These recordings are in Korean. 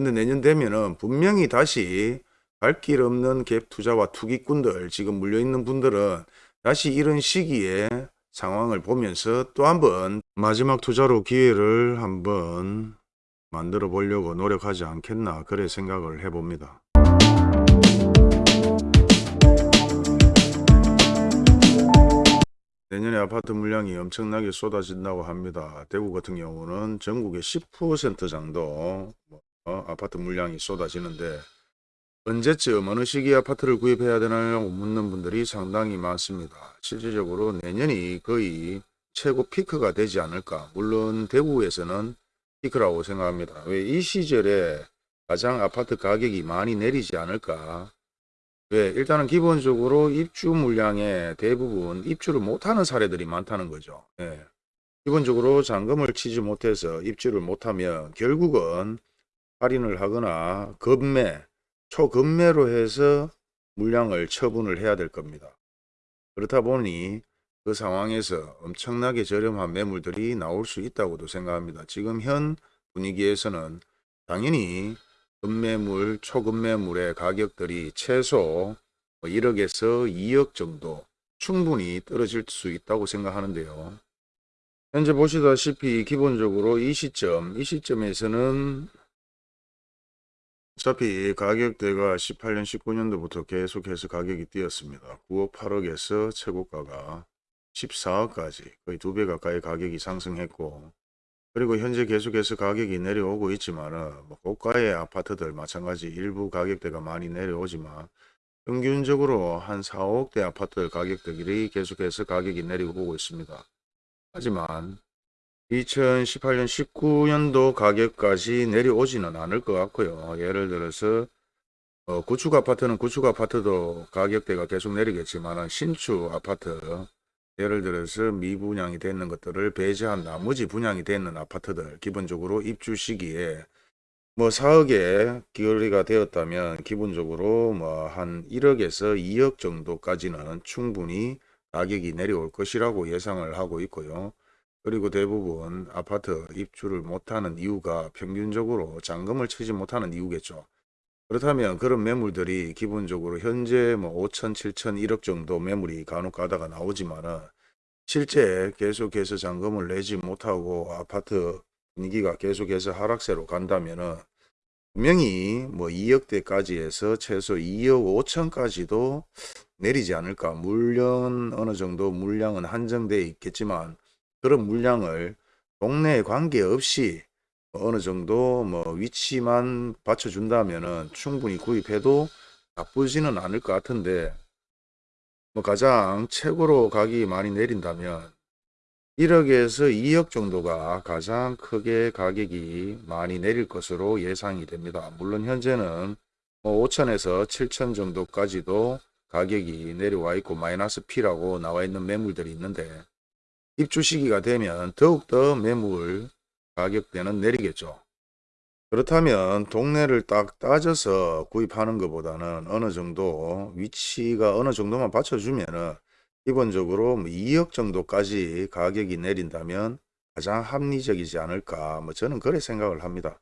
근데 내년 되면은 분명히 다시 갈 길 없는 갭 투자와 투기꾼들 지금 물려있는 분들은 다시 이런 시기에 상황을 보면서 또 한번 마지막 투자로 기회를 한번 만들어 보려고 노력하지 않겠나 그래 생각을 해봅니다. 내년에 아파트 물량이 엄청나게 쏟아진다고 합니다. 대구 같은 경우는 전국의 10% 정도 뭐, 어, 아파트 물량이 쏟아지는데 언제쯤 어느 시기에 아파트를 구입해야 되나요? 묻는 분들이 상당히 많습니다. 실질적으로 내년이 거의 최고 피크가 되지 않을까. 물론 대구에서는 피크라고 생각합니다. 왜 이 시절에 가장 아파트 가격이 많이 내리지 않을까. 왜 일단은 기본적으로 입주 물량의 대부분 입주를 못하는 사례들이 많다는 거죠. 예. 기본적으로 잔금을 치지 못해서 입주를 못하면 결국은 할인을 하거나 급매, 초급매로 해서 물량을 처분을 해야 될 겁니다. 그렇다 보니 그 상황에서 엄청나게 저렴한 매물들이 나올 수 있다고도 생각합니다. 지금 현 분위기에서는 당연히 급매물, 초급매물의 가격들이 최소 1억에서 2억 정도 충분히 떨어질 수 있다고 생각하는데요. 현재 보시다시피 기본적으로 이 시점, 이 시점에서는 어차피 가격대가 18년, 19년도부터 계속해서 가격이 뛰었습니다. 9억, 8억에서 최고가가 14억까지 거의 두 배 가까이 가격이 상승했고 그리고 현재 계속해서 가격이 내려오고 있지만 뭐 고가의 아파트들 마찬가지 일부 가격대가 많이 내려오지만 평균적으로 한 4, 5억대 아파트 가격들이 계속해서 가격이 내려오고 있습니다. 하지만 2018년 19년도 가격까지 내려오지는 않을 것 같고요. 예를 들어서 어, 구축 아파트는 구축 아파트도 가격대가 계속 내리겠지만 신축 아파트 예를 들어서 미분양이 되는 것들을 배제한 나머지 분양이 되는 아파트들 기본적으로 입주 시기에 뭐 4억에 기울이가 되었다면 기본적으로 뭐 한 1억에서 2억 정도까지는 충분히 가격이 내려올 것이라고 예상을 하고 있고요. 그리고 대부분 아파트 입주를 못하는 이유가 평균적으로 잔금을 치지 못하는 이유겠죠. 그렇다면 그런 매물들이 기본적으로 현재 뭐 5천, 7천, 1억 정도 매물이 간혹 가다가 나오지만은 실제 계속해서 잔금을 내지 못하고 아파트 분위기가 계속해서 하락세로 간다면은 분명히 뭐 2억대까지 해서 최소 2억 5천까지도 내리지 않을까. 물론 어느 정도 물량은 한정되어 있겠지만 그런 물량을 동네에 관계없이 어느 정도 뭐 위치만 받쳐준다면은 충분히 구입해도 나쁘지는 않을 것 같은데 뭐 가장 최고로 가격이 많이 내린다면 1억에서 2억 정도가 가장 크게 가격이 많이 내릴 것으로 예상이 됩니다. 물론 현재는 뭐 5천에서 7천 정도까지도 가격이 내려와 있고 마이너스 P라고 나와 있는 매물들이 있는데 입주 시기가 되면 더욱더 매물 가격대는 내리겠죠. 그렇다면 동네를 딱 따져서 구입하는 것보다는 어느 정도 위치가 어느 정도만 받쳐주면은 기본적으로 뭐 2억 정도까지 가격이 내린다면 가장 합리적이지 않을까 뭐 저는 그래 생각을 합니다.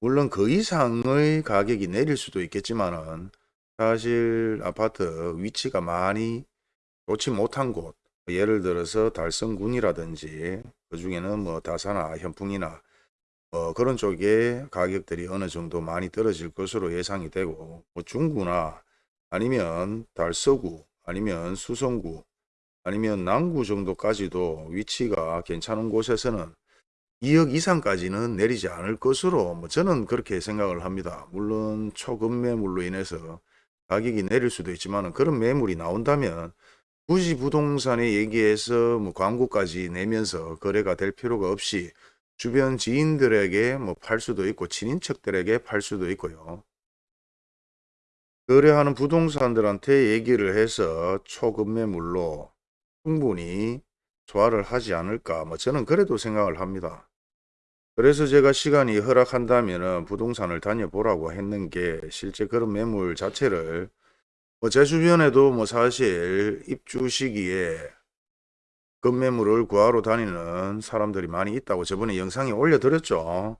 물론 그 이상의 가격이 내릴 수도 있겠지만은 사실 아파트 위치가 많이 좋지 못한 곳 예를 들어서 달성군이라든지 그 중에는 뭐 다사나 현풍이나 어, 그런 쪽에 가격들이 어느 정도 많이 떨어질 것으로 예상이 되고 뭐 중구나 아니면 달서구 아니면 수성구 아니면 남구 정도까지도 위치가 괜찮은 곳에서는 2억 이상까지는 내리지 않을 것으로 뭐 저는 그렇게 생각을 합니다. 물론 초급 매물로 인해서 가격이 내릴 수도 있지만 그런 매물이 나온다면 굳이 부동산에 얘기해서 뭐 광고까지 내면서 거래가 될 필요가 없이 주변 지인들에게 뭐 팔 수도 있고 친인척들에게 팔 수도 있고요. 거래하는 부동산들한테 얘기를 해서 초급 매물로 충분히 소화를 하지 않을까 뭐 저는 그래도 생각을 합니다. 그래서 제가 시간이 허락한다면 부동산을 다녀보라고 했는 게 실제 그런 매물 자체를 뭐 제 주변에도 뭐 사실 입주 시기에 급매물을 구하러 다니는 사람들이 많이 있다고 저번에 영상에 올려드렸죠.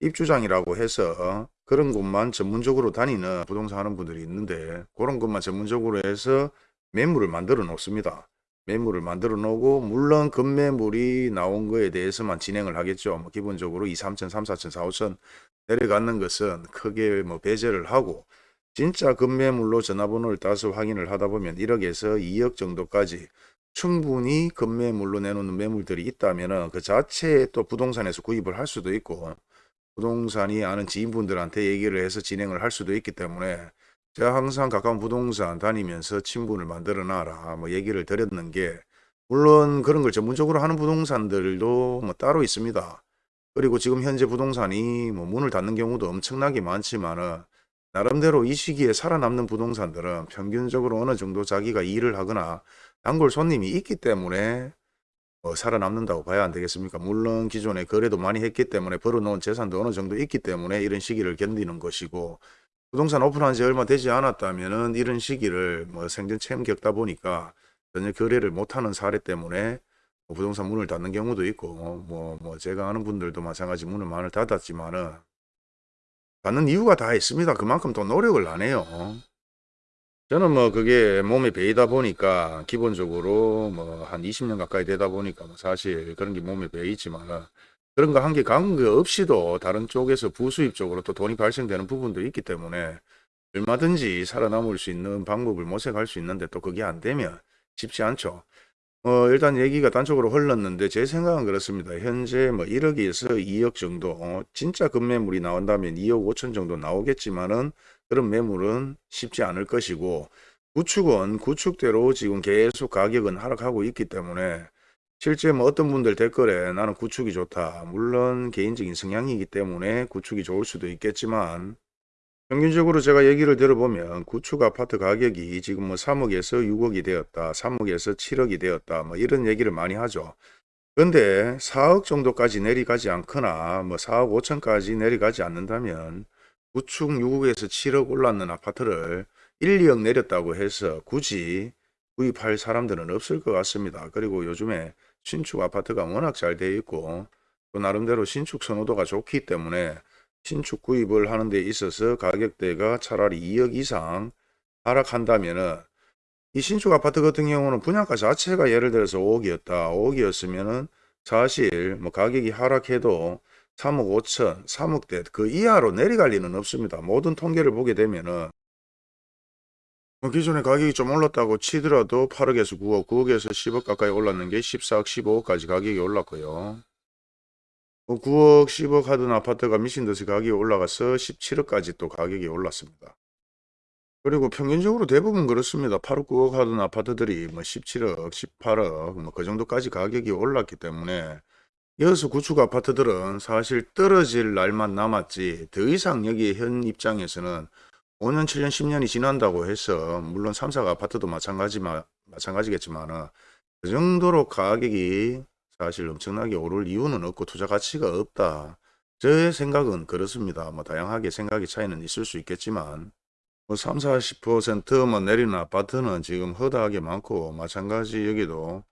입주장이라고 해서 그런 곳만 전문적으로 다니는 부동산 하는 분들이 있는데 그런 것만 전문적으로 해서 매물을 만들어 놓습니다. 매물을 만들어 놓고 물론 급매물이 나온 거에 대해서만 진행을 하겠죠. 뭐 기본적으로 2, 3천, 3, 4천, 4, 5천 내려가는 것은 크게 뭐 배제를 하고 진짜 급매물로 전화번호를 따서 확인을 하다 보면 1억에서 2억 정도까지 충분히 급매물로 내놓는 매물들이 있다면 그 자체에 또 부동산에서 구입을 할 수도 있고 부동산이 아는 지인분들한테 얘기를 해서 진행을 할 수도 있기 때문에 제가 항상 가까운 부동산 다니면서 친분을 만들어 놔라 뭐 얘기를 드렸는 게 물론 그런 걸 전문적으로 하는 부동산들도 뭐 따로 있습니다. 그리고 지금 현재 부동산이 뭐 문을 닫는 경우도 엄청나게 많지만은 나름대로 이 시기에 살아남는 부동산들은 평균적으로 어느 정도 자기가 일을 하거나 단골 손님이 있기 때문에 어, 살아남는다고 봐야 안 되겠습니까? 물론 기존에 거래도 많이 했기 때문에 벌어놓은 재산도 어느 정도 있기 때문에 이런 시기를 견디는 것이고 부동산 오픈한 지 얼마 되지 않았다면 은 이런 시기를 뭐 생전 처음 겪다 보니까 전혀 거래를 못하는 사례 때문에 뭐 부동산 문을 닫는 경우도 있고 뭐, 뭐 제가 아는 분들도 마찬가지 문을 많이 닫았지만은 닫는 이유가 다 있습니다. 그만큼 또 노력을 안 해요. 저는 뭐 그게 몸에 배이다 보니까 기본적으로 뭐 한 20년 가까이 되다 보니까 뭐 사실 그런 게 몸에 배이지만 그런 거 한 게 관계 없이도 다른 쪽에서 부수입 쪽으로 또 돈이 발생되는 부분도 있기 때문에 얼마든지 살아남을 수 있는 방법을 모색할 수 있는데 또 그게 안 되면 쉽지 않죠. 어, 일단 얘기가 단쪽으로 흘렀는데 제 생각은 그렇습니다. 현재 뭐 1억에서 2억 정도 어, 진짜 급매물이 나온다면 2억 5천 정도 나오겠지만은 그런 매물은 쉽지 않을 것이고 구축은 구축대로 지금 계속 가격은 하락하고 있기 때문에 실제 뭐 어떤 분들 댓글에 나는 구축이 좋다. 물론 개인적인 성향이기 때문에 구축이 좋을 수도 있겠지만 평균적으로 제가 얘기를 들어보면 구축 아파트 가격이 지금 뭐 3억에서 6억이 되었다. 3억에서 7억이 되었다. 뭐 이런 얘기를 많이 하죠. 근데 4억 정도까지 내려가지 않거나 뭐 4억 5천까지 내려가지 않는다면 구축 6억에서 7억 올랐는 아파트를 1, 2억 내렸다고 해서 굳이 구입할 사람들은 없을 것 같습니다. 그리고 요즘에 신축 아파트가 워낙 잘 되어 있고 또 나름대로 신축 선호도가 좋기 때문에 신축 구입을 하는 데 있어서 가격대가 차라리 2억 이상 하락한다면은 이 신축 아파트 같은 경우는 분양가 자체가 예를 들어서 5억이었다. 5억이었으면은 사실 뭐 가격이 하락해도 3억 5천, 3억대 그 이하로 내려갈 리는 없습니다. 모든 통계를 보게 되면은 뭐 기존에 가격이 좀 올랐다고 치더라도 8억에서 9억, 9억에서 10억 가까이 올랐는 게 14억, 15억까지 가격이 올랐고요. 뭐 9억, 10억 하던 아파트가 미친 듯이 가격이 올라가서 17억까지 또 가격이 올랐습니다. 그리고 평균적으로 대부분 그렇습니다. 8억, 9억 하던 아파트들이 뭐 17억, 18억 뭐 그 정도까지 가격이 올랐기 때문에 이어서 구축 아파트들은 사실 떨어질 날만 남았지 더 이상 여기 현 입장에서는 5년, 7년, 10년이 지난다고 해서 물론 3, 4가 아파트도 마찬가지마, 마찬가지겠지만 그 정도로 가격이 사실 엄청나게 오를 이유는 없고 투자 가치가 없다. 제 생각은 그렇습니다. 뭐 다양하게 생각의 차이는 있을 수 있겠지만 뭐 3, 40%뭐 내리는 아파트는 지금 허다하게 많고 마찬가지 여기도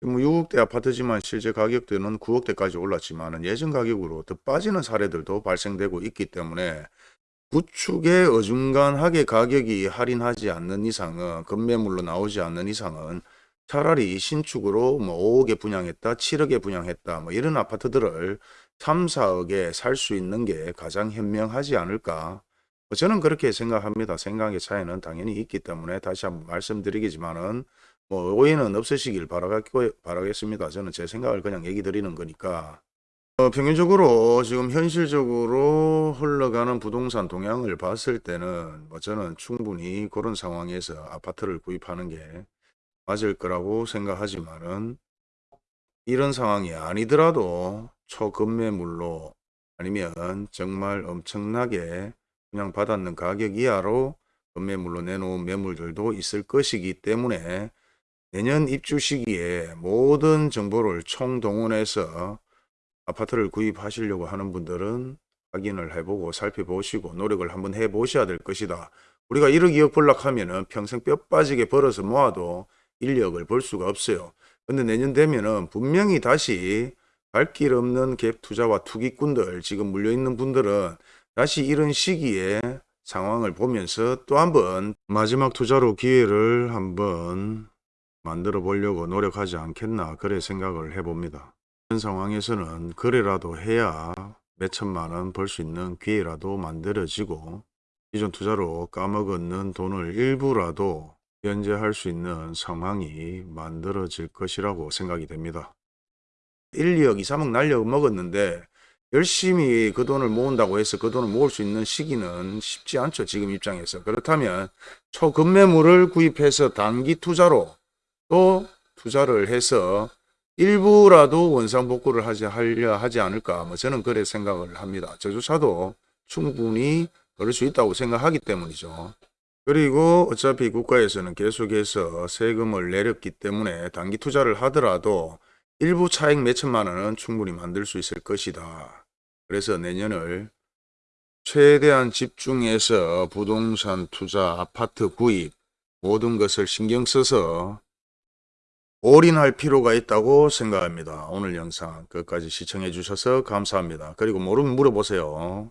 뭐 6억대 아파트지만 실제 가격대는 9억대까지 올랐지만 예전 가격으로 더 빠지는 사례들도 발생되고 있기 때문에 구축에 어중간하게 가격이 할인하지 않는 이상은 급매물로 나오지 않는 이상은 차라리 신축으로 뭐 5억에 분양했다 7억에 분양했다 뭐 이런 아파트들을 3, 4억에 살 수 있는 게 가장 현명하지 않을까 뭐 저는 그렇게 생각합니다. 생각의 차이는 당연히 있기 때문에 다시 한번 말씀드리겠지만은 뭐 오해는 없으시길 바라겠습니다. 저는 제 생각을 그냥 얘기 드리는 거니까 어, 평균적으로 지금 현실적으로 흘러가는 부동산 동향을 봤을 때는 뭐 저는 충분히 그런 상황에서 아파트를 구입하는 게 맞을 거라고 생각하지만은 이런 상황이 아니더라도 초급매물로 아니면 정말 엄청나게 그냥 받았는 가격 이하로 급매물로 내놓은 매물들도 있을 것이기 때문에 내년 입주 시기에 모든 정보를 총동원해서 아파트를 구입하시려고 하는 분들은 확인을 해보고 살펴보시고 노력을 한번 해보셔야 될 것이다. 우리가 1억 2억 벌락하면 은 평생 뼈 빠지게 벌어서 모아도 1, 2억을 벌 수가 없어요. 근데 내년 되면은 분명히 다시 갈 길 없는 갭 투자와 투기꾼들 지금 물려있는 분들은 다시 이런 시기에 상황을 보면서 또 한번 마지막 투자로 기회를 한번 만들어 보려고 노력하지 않겠나 그래 생각을 해봅니다. 이런 상황에서는 거래라도 해야 몇 천만 원 벌 수 있는 기회라도 만들어지고 기존 투자로 까먹었는 돈을 일부라도 변제할 수 있는 상황이 만들어질 것이라고 생각이 됩니다. 1, 2억, 2, 3억 날려 먹었는데 열심히 그 돈을 모은다고 해서 그 돈을 모을 수 있는 시기는 쉽지 않죠. 지금 입장에서. 그렇다면 초급매물을 구입해서 단기 투자로 또 투자를 해서 일부라도 원상복구를 하지, 하려 하지 않을까. 뭐 저는 그래 생각을 합니다. 저조차도 충분히 그럴 수 있다고 생각하기 때문이죠. 그리고 어차피 국가에서는 계속해서 세금을 내렸기 때문에 단기 투자를 하더라도 일부 차익 몇천만 원은 충분히 만들 수 있을 것이다. 그래서 내년을 최대한 집중해서 부동산 투자, 아파트 구입 모든 것을 신경 써서 올인할 필요가 있다고 생각합니다. 오늘 영상 끝까지 시청해 주셔서 감사합니다. 그리고 모르면 물어보세요.